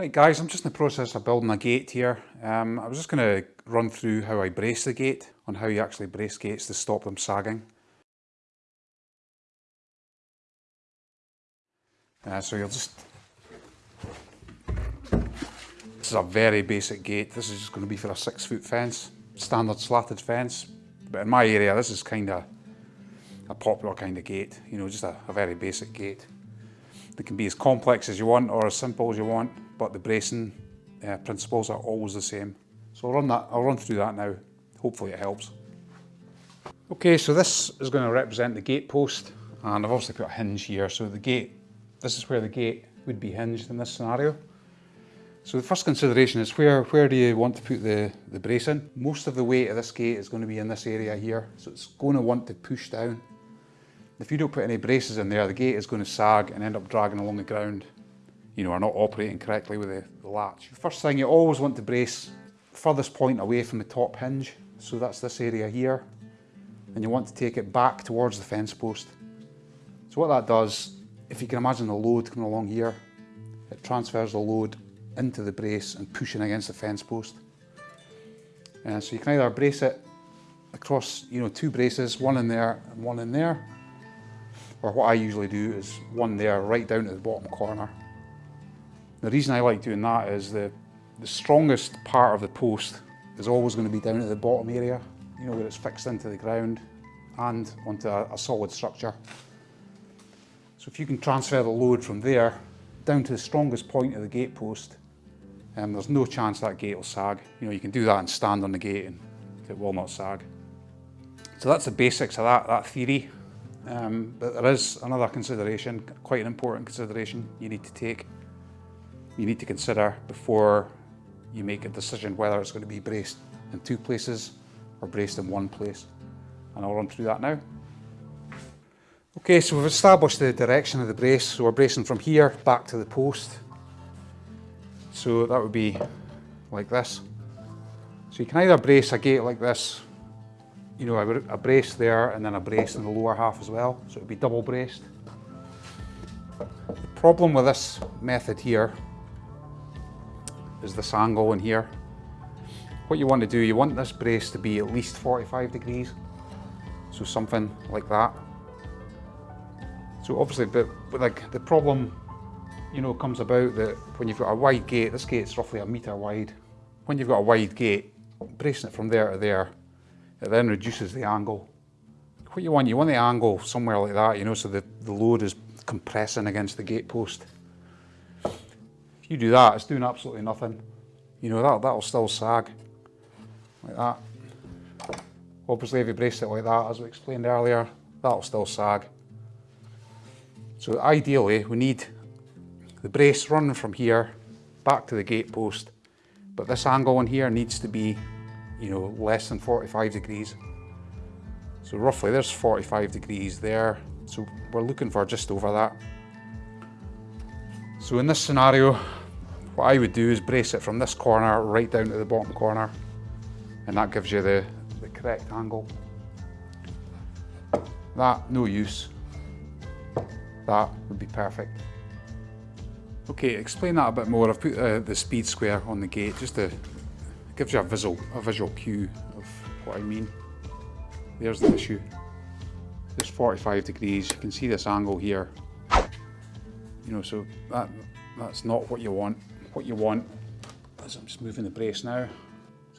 Right guys, I'm just in the process of building a gate here. Um, I was just going to run through how I brace the gate, on how you actually brace gates to stop them sagging. Uh, so you'll just... This is a very basic gate. This is just going to be for a six foot fence, standard slatted fence. But in my area this is kind of a popular kind of gate, you know, just a, a very basic gate. It can be as complex as you want or as simple as you want, but the bracing uh, principles are always the same. So I'll run that, I'll run through that now. Hopefully it helps. Okay, so this is going to represent the gate post, and I've obviously put a hinge here. So the gate, this is where the gate would be hinged in this scenario. So the first consideration is where, where do you want to put the, the brace in? Most of the weight of this gate is going to be in this area here, so it's going to want to push down. If you don't put any braces in there, the gate is going to sag and end up dragging along the ground, you know, are not operating correctly with the, the latch. First thing, you always want to brace furthest point away from the top hinge. So that's this area here. And you want to take it back towards the fence post. So what that does, if you can imagine the load coming along here, it transfers the load into the brace and pushing against the fence post. And uh, so you can either brace it across, you know, two braces, one in there and one in there, or what I usually do is one there right down to the bottom corner. The reason I like doing that is the, the strongest part of the post is always going to be down at the bottom area, you know, where it's fixed into the ground and onto a, a solid structure. So if you can transfer the load from there down to the strongest point of the gate post, um, there's no chance that gate will sag. You know, you can do that and stand on the gate and it will not sag. So that's the basics of that, that theory. Um, but there is another consideration, quite an important consideration you need to take. You need to consider before you make a decision whether it's going to be braced in two places or braced in one place. And I'll run through that now. Okay, so we've established the direction of the brace. So we're bracing from here back to the post. So that would be like this. So you can either brace a gate like this you know, a, a brace there and then a brace in the lower half as well. So it would be double braced. The problem with this method here is this angle in here. What you want to do, you want this brace to be at least 45 degrees. So something like that. So obviously, but, like the problem, you know, comes about that when you've got a wide gate, this gate's roughly a metre wide. When you've got a wide gate, bracing it from there to there, it then reduces the angle. What you want, you want the angle somewhere like that, you know, so the, the load is compressing against the gate post. You do that, it's doing absolutely nothing. You know, that, that'll still sag, like that. Obviously, if you brace it like that, as we explained earlier, that'll still sag. So ideally, we need the brace running from here back to the gate post, but this angle in here needs to be you know, less than 45 degrees. So roughly there's 45 degrees there. So we're looking for just over that. So in this scenario, what I would do is brace it from this corner right down to the bottom corner. And that gives you the, the correct angle. That, no use. That would be perfect. Okay, explain that a bit more. I've put uh, the speed square on the gate just to gives you a visual, a visual cue of what I mean. There's the issue. There's 45 degrees, you can see this angle here. You know, so that that's not what you want. What you want is, I'm just moving the brace now.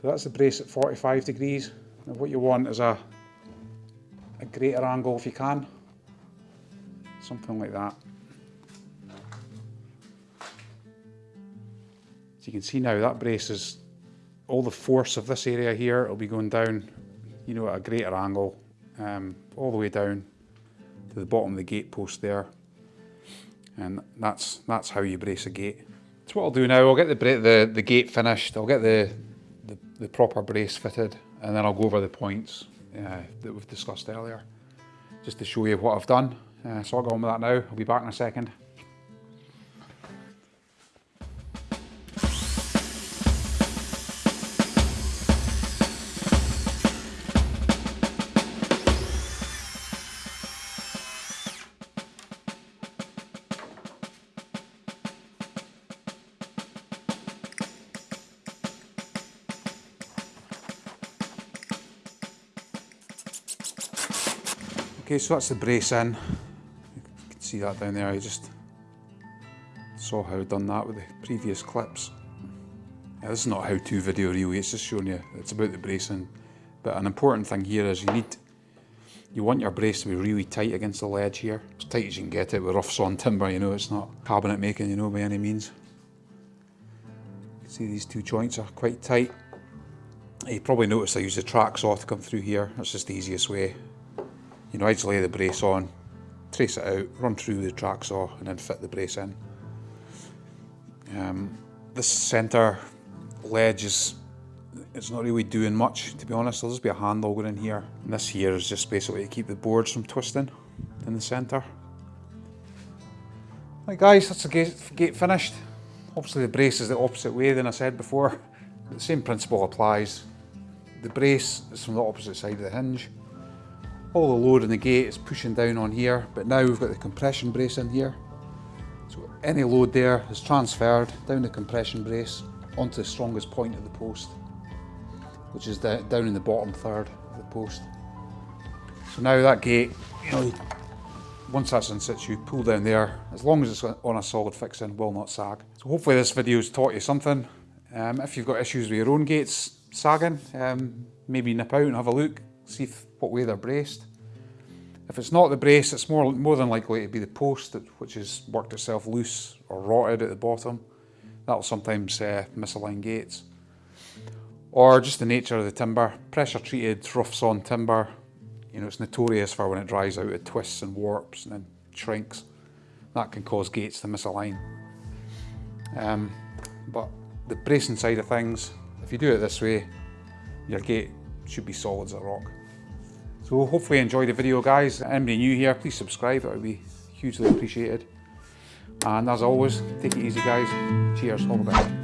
So that's the brace at 45 degrees. And what you want is a, a greater angle if you can. Something like that. So you can see now that brace is all the force of this area here will be going down, you know, at a greater angle, um, all the way down to the bottom of the gate post there. And that's that's how you brace a gate. So what I'll do now, I'll get the, the, the gate finished, I'll get the, the, the proper brace fitted, and then I'll go over the points uh, that we've discussed earlier, just to show you what I've done. Uh, so I'll go on with that now, I'll be back in a second. Okay, so that's the brace in. You can see that down there. I just saw how I'd done that with the previous clips. This is not a how-to video really, it's just showing you it's about the bracing. But an important thing here is you need, you want your brace to be really tight against the ledge here. As tight as you can get it with rough sawn timber, you know, it's not cabinet making, you know, by any means. You can see these two joints are quite tight. You probably noticed I use the track saw to come through here. That's just the easiest way. You know, I just lay the brace on, trace it out, run through the track saw and then fit the brace in. Um, this centre ledge is it's not really doing much to be honest. Therell just be a handle going in here. And this here is just basically to keep the boards from twisting in the centre. Right guys, that's the gate, gate finished. Obviously the brace is the opposite way than I said before. The same principle applies. The brace is from the opposite side of the hinge. All the load in the gate is pushing down on here, but now we've got the compression brace in here. So any load there is transferred down the compression brace onto the strongest point of the post, which is down in the bottom third of the post. So now that gate, you know, once that's in situ, you pull down there, as long as it's on a solid fixing, will not sag. So hopefully this video's taught you something. Um, if you've got issues with your own gates sagging, um, maybe nip out and have a look, see what way they're braced. If it's not the brace, it's more, more than likely to be the post, that, which has worked itself loose or rotted at the bottom. That'll sometimes uh, misalign gates. Or just the nature of the timber. Pressure treated, rough sawn timber, you know, it's notorious for when it dries out, it twists and warps and then shrinks. That can cause gates to misalign. Um, but the bracing side of things, if you do it this way, your gate should be solid as a rock. So hopefully you the video guys. Anybody new here, please subscribe, that would be hugely appreciated. And as always, take it easy guys. Cheers, all the best.